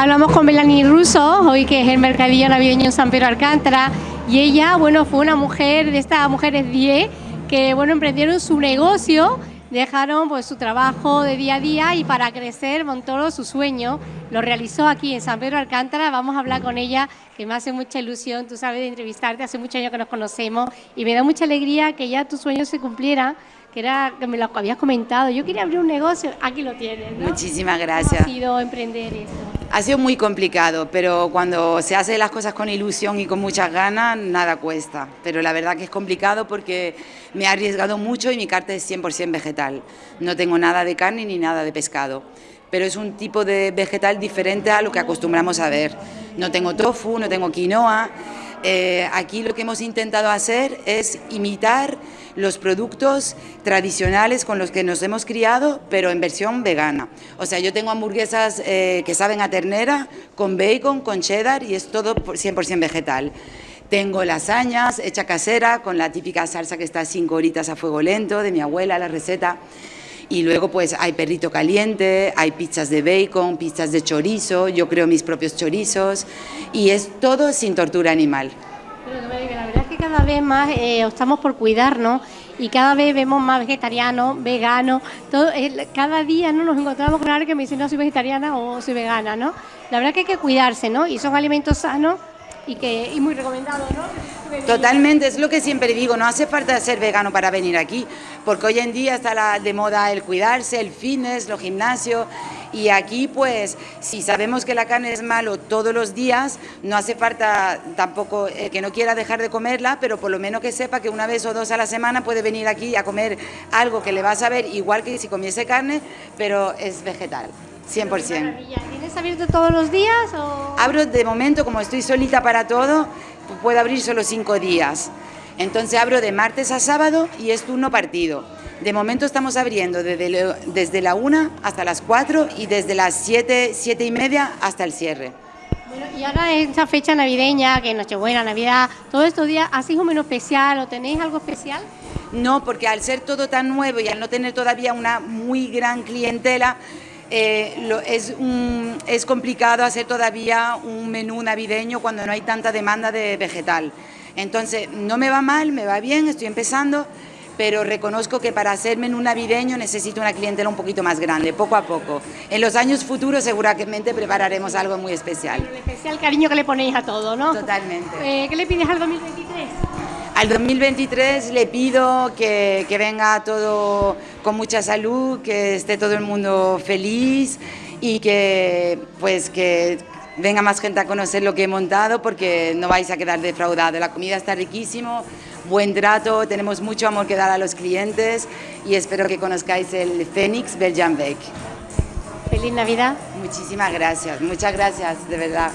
Hablamos con Melanie Russo, hoy que es el mercadillo navideño en San Pedro Alcántara, y ella, bueno, fue una mujer de estas mujeres 10 que, bueno, emprendieron su negocio, dejaron pues su trabajo de día a día y para crecer montó su sueño, lo realizó aquí en San Pedro Alcántara, vamos a hablar con ella, que me hace mucha ilusión, tú sabes, de entrevistarte, hace muchos años que nos conocemos y me da mucha alegría que ya tu sueño se cumpliera que era que me lo habías comentado. Yo quería abrir un negocio, aquí lo tienes. ¿no? Muchísimas gracias. ¿Cómo ha sido emprender esto? Ha sido muy complicado, pero cuando se hace las cosas con ilusión y con muchas ganas, nada cuesta. Pero la verdad que es complicado porque me he arriesgado mucho y mi carta es 100% vegetal. No tengo nada de carne ni nada de pescado pero es un tipo de vegetal diferente a lo que acostumbramos a ver. No tengo tofu, no tengo quinoa. Eh, aquí lo que hemos intentado hacer es imitar los productos tradicionales con los que nos hemos criado, pero en versión vegana. O sea, yo tengo hamburguesas eh, que saben a ternera, con bacon, con cheddar y es todo 100% vegetal. Tengo lasañas hecha casera con la típica salsa que está cinco horitas a fuego lento de mi abuela, la receta. Y luego pues hay perrito caliente, hay pizzas de bacon, pizzas de chorizo, yo creo mis propios chorizos y es todo sin tortura animal. La verdad es que cada vez más eh, optamos por cuidarnos y cada vez vemos más vegetarianos, veganos, todo, cada día ¿no? nos encontramos con alguien que me dice no soy vegetariana o soy vegana, ¿no? La verdad es que hay que cuidarse, ¿no? Y son alimentos sanos y que y muy recomendados, ¿no? Totalmente, es lo que siempre digo, no hace falta ser vegano para venir aquí, porque hoy en día está la, de moda el cuidarse, el fitness, los gimnasios, y aquí pues si sabemos que la carne es malo todos los días, no hace falta tampoco eh, que no quiera dejar de comerla, pero por lo menos que sepa que una vez o dos a la semana puede venir aquí a comer algo que le va a saber igual que si comiese carne, pero es vegetal. 100%. ¿Tienes abierto todos los días? O... Abro de momento, como estoy solita para todo, puedo abrir solo cinco días. Entonces abro de martes a sábado y es turno partido. De momento estamos abriendo desde, desde la 1 hasta las 4 y desde las 7, 7 y media hasta el cierre. Bueno, y ahora esta fecha navideña, que Nochebuena, Navidad, todos estos días, ¿hacéis un menú especial o tenéis algo especial? No, porque al ser todo tan nuevo y al no tener todavía una muy gran clientela, eh, es, es complicado hacer todavía un menú navideño cuando no hay tanta demanda de vegetal. Entonces, no me va mal, me va bien, estoy empezando, pero reconozco que para hacer menú navideño necesito una clientela un poquito más grande, poco a poco. En los años futuros seguramente prepararemos algo muy especial. El especial cariño que le ponéis a todo, ¿no? Totalmente. Eh, ¿Qué le pides al 2023? Al 2023 le pido que, que venga todo con mucha salud, que esté todo el mundo feliz y que pues que venga más gente a conocer lo que he montado porque no vais a quedar defraudados. La comida está riquísimo, buen trato, tenemos mucho amor que dar a los clientes y espero que conozcáis el Fénix Belgian Bake. Feliz Navidad. Muchísimas gracias, muchas gracias, de verdad.